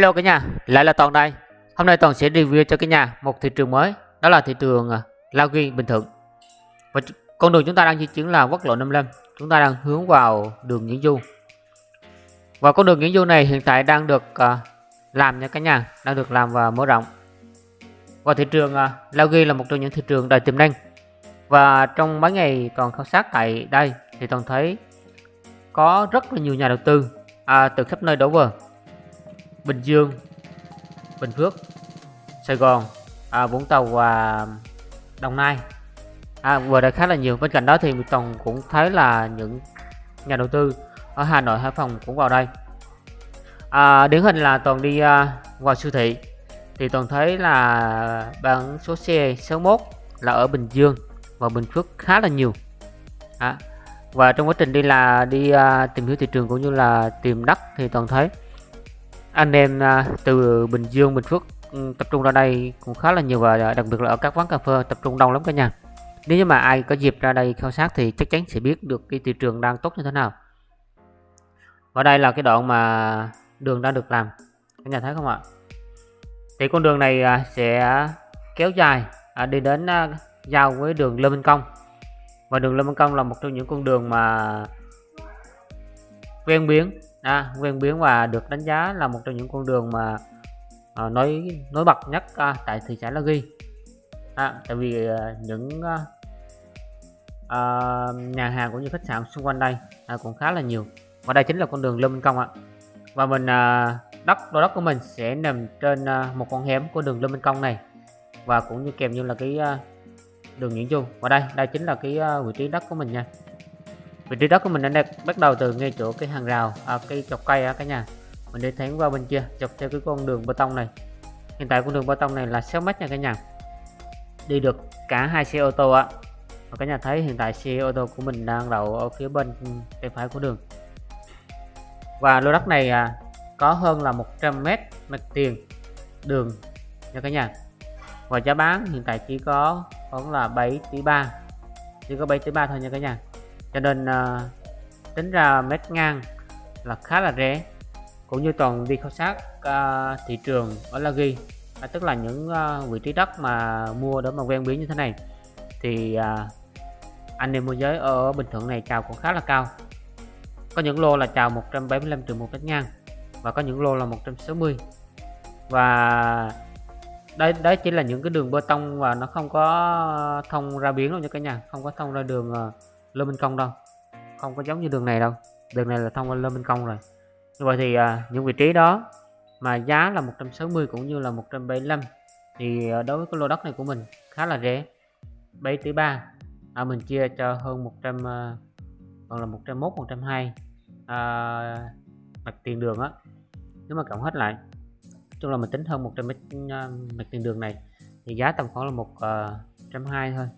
Hello cả nhà, lại là Toàn đây. Hôm nay Toàn sẽ review cho cả nhà một thị trường mới, đó là thị trường à, Ghi Bình Thuận. Và con đường chúng ta đang di chuyển là quốc lộ 55, chúng ta đang hướng vào đường Nguyễn Du. Và con đường Nguyễn Du này hiện tại đang được à, làm nha cả nhà, đang được làm và mở rộng. Và thị trường uh, Ghi là một trong những thị trường đầy tiềm năng. Và trong mấy ngày Toàn khảo sát tại đây thì Toàn thấy có rất là nhiều nhà đầu tư à, từ khắp nơi đổ về Bình Dương, Bình Phước, Sài Gòn, à, Vũng Tàu và Đồng Nai. À, vừa đã khá là nhiều. Bên cạnh đó thì Toàn cũng thấy là những nhà đầu tư ở Hà Nội Hải Phòng cũng vào đây. À, điển hình là Toàn đi uh, vào siêu thị thì Toàn thấy là bán số xe 61 là ở Bình Dương và Bình Phước khá là nhiều. À, và trong quá trình đi là đi uh, tìm hiểu thị trường cũng như là tìm đất thì Toàn thấy anh em à, từ Bình Dương, Bình Phước ừ, tập trung ra đây cũng khá là nhiều và đặc biệt là ở các quán cà phê tập trung đông lắm cả nhà. Nếu như mà ai có dịp ra đây khảo sát thì chắc chắn sẽ biết được cái thị trường đang tốt như thế nào. Và đây là cái đoạn mà đường đang được làm. Cả nhà thấy không ạ? Thì con đường này à, sẽ kéo dài à, đi đến giao với đường Lê Minh Công. Và đường Lê Minh Công là một trong những con đường mà ven biển à, ven biến và được đánh giá là một trong những con đường mà à, nói nổi bật nhất à, tại thị xã La Ghi. À, tại vì à, những à, à, nhà hàng cũng như khách sạn xung quanh đây à, cũng khá là nhiều. Và đây chính là con đường Lê Minh Công ạ. Và mình à, đất đô đất của mình sẽ nằm trên à, một con hẻm của đường Lê Minh Công này. Và cũng như kèm như là cái à, đường Nguyễn Du. Và đây đây chính là cái à, vị trí đất của mình nha vị trí đất của mình đang bắt đầu từ ngay chỗ cái hàng rào à, cái chọc cây á cả nhà. Mình đi thẳng qua bên kia chọc theo cái con đường bê tông này. Hiện tại con đường bê tông này là 6 mét nha cả nhà. Đi được cả hai xe ô tô ạ và cả nhà thấy hiện tại xe ô tô của mình đang đậu ở phía bên tay phải của đường. Và lô đất này à, có hơn là 100 mét mặt tiền đường nha cả nhà. Và giá bán hiện tại chỉ có khoảng là 7 tỷ 3 chỉ có 7 tỷ 3 thôi nha cả nhà cho nên uh, tính ra mét ngang là khá là rẻ. Cũng như toàn đi khảo sát uh, thị trường ở La Ghi à, tức là những uh, vị trí đất mà mua để mà ven biển như thế này thì uh, anh em môi giới ở Bình Thuận này chào cũng khá là cao. Có những lô là chào 175 triệu một mét ngang và có những lô là 160 và đây đấy chỉ là những cái đường bê tông và nó không có thông ra biển đâu nha cả nhà không có thông ra đường uh, Minh Công đâu? Không có giống như đường này đâu. Đường này là thông qua Lê Minh Công rồi. Như vậy thì à, những vị trí đó mà giá là 160 cũng như là 175 thì à, đối với cái lô đất này của mình khá là rẻ. 7 tỷ 3 à, mình chia cho hơn 100 à, còn là 101 120 à, mặt tiền đường á. Nếu mà cộng hết lại chung là mình tính hơn 100 mét à, mặt tiền đường này thì giá tầm khoảng là một uh, trăm hai thôi.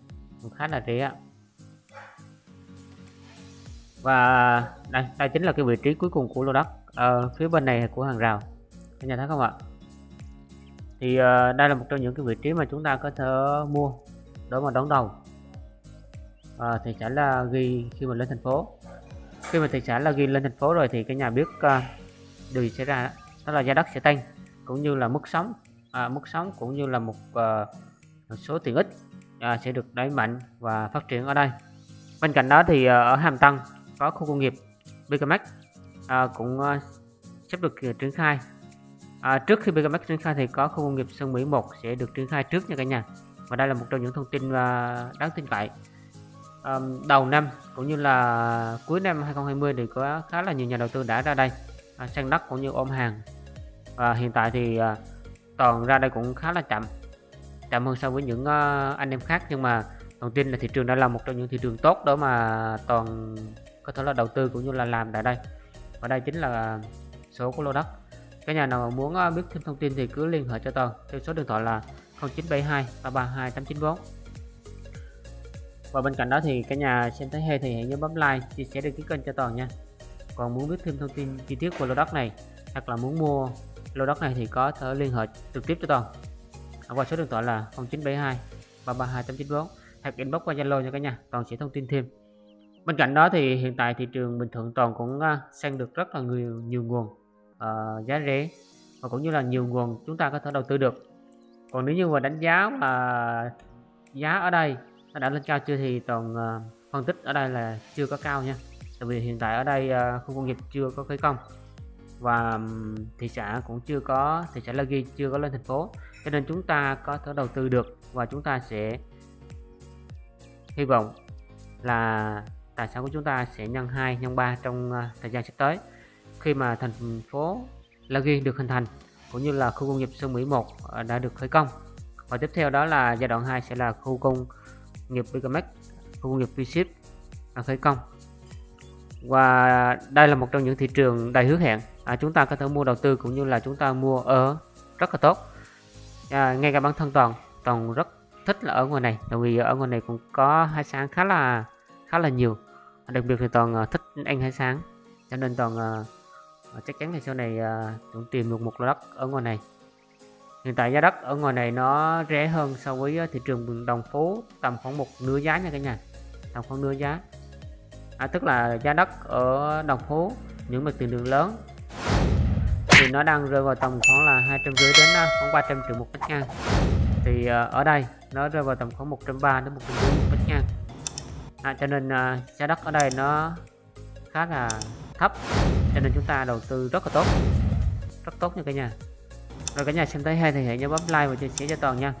Cũng khá là rẻ và đây đây chính là cái vị trí cuối cùng của lô đất ở phía bên này của hàng rào. Các nhà thấy không ạ? Thì uh, đây là một trong những cái vị trí mà chúng ta có thể mua để mà đón đầu. À, thị xã là ghi khi mà lên thành phố. Khi mà thị xã là ghi lên thành phố rồi thì cái nhà biết uh, điều xảy ra đó là giá đất sẽ tăng cũng như là mức sống. À, mức sống cũng như là một, uh, một số tiện ích uh, sẽ được đẩy mạnh và phát triển ở đây. Bên cạnh đó thì uh, ở Hàm Tân có khu công nghiệp BKMX à, cũng à, sắp được ờ, triển khai. À, trước khi BKMX triển khai thì có khu công nghiệp Sơn Mỹ 1 sẽ được triển khai trước nha cả nhà. Và đây là một trong những thông tin à, đáng tin cậy. À, đầu năm cũng như là cuối năm 2020 thì có khá là nhiều nhà đầu tư đã ra đây à, sang đất cũng như ôm hàng. Và hiện tại thì à, toàn ra đây cũng khá là chậm chậm hơn so với những uh, anh em khác. Nhưng mà toàn tin là thị trường đã là một trong những thị trường tốt đó mà toàn có thể là đầu tư cũng như là làm tại đây. Và đây chính là số của lô đất. Cái nhà nào muốn ờ, biết thêm thông tin thì cứ liên hệ cho tôi. Theo số điện thoại là 0972 332 894 và bên cạnh đó thì cái nhà xem thấy hay thì hãy nhớ bấm like, chia sẻ, đăng ký kênh cho toàn nha. Còn muốn biết thêm thông tin chi tiết của lô đất này, hoặc là muốn mua lô đất này thì có thể liên hệ trực tiếp cho toàn qua số điện thoại là 0972 332 894 hoặc inbox qua Zalo nha cả nhà. Toàn sẽ thông tin thêm bên cạnh đó thì hiện tại thị trường Bình Thuận toàn cũng uh, sang được rất là nhiều nhiều nguồn uh, giá rẻ và cũng như là nhiều nguồn chúng ta có thể đầu tư được. Còn nếu như mà đánh giá mà giá ở đây nó đã lên cao chưa thì toàn uh, phân tích ở đây là chưa có cao nha. Tại vì hiện tại ở đây uh, khu công nghiệp chưa có khởi công và um, thị xã cũng chưa có thị xã La Ghi chưa có lên thành phố. Cho nên chúng ta có thể đầu tư được và chúng ta sẽ hy vọng là tài sản của chúng ta sẽ nhân 2 nhân 3 trong à, thời gian sắp tới. Khi mà thành phố La Ghi được hình thành cũng như là khu công nghiệp Sơn Mỹ 1 à, đã được khởi công. Và tiếp theo đó là giai đoạn 2 sẽ là khu công nghiệp Bigamex khu công nghiệp V-Ship khởi công. Và đây là một trong những thị trường đầy hứa hẹn. À, chúng ta có thể mua đầu tư cũng như là chúng ta mua ở rất là tốt. À, ngay cả bản thân toàn toàn rất thích là ở ngoài này tại vì ở ngoài này cũng có hải sản khá là khá là nhiều. Đặc biệt thì toàn uh, thích anh hải sáng, cho nên toàn uh, chắc chắn là sau này uh, cũng tìm được một lô đất ở ngoài này. Hiện tại giá đất ở ngoài này nó rẻ hơn so với thị trường đồng phố tầm khoảng một nửa giá nha cả nhà. Tầm khoảng nửa giá. À, tức là giá đất ở đồng phố những mặt tiền đường lớn thì nó đang rơi vào tầm khoảng là hai trăm rưỡi đến khoảng 300 triệu một mét ngang. Thì uh, ở đây nó rơi vào tầm khoảng 130 đến 140 một mét ngang à, cho nên uh, giá đất ở đây nó khá là thấp cho nên chúng ta đầu tư rất là tốt rất tốt nha cả nhà. Rồi cả nhà xem thấy hay thì hãy nhớ bấm like và chia sẻ cho toàn nha.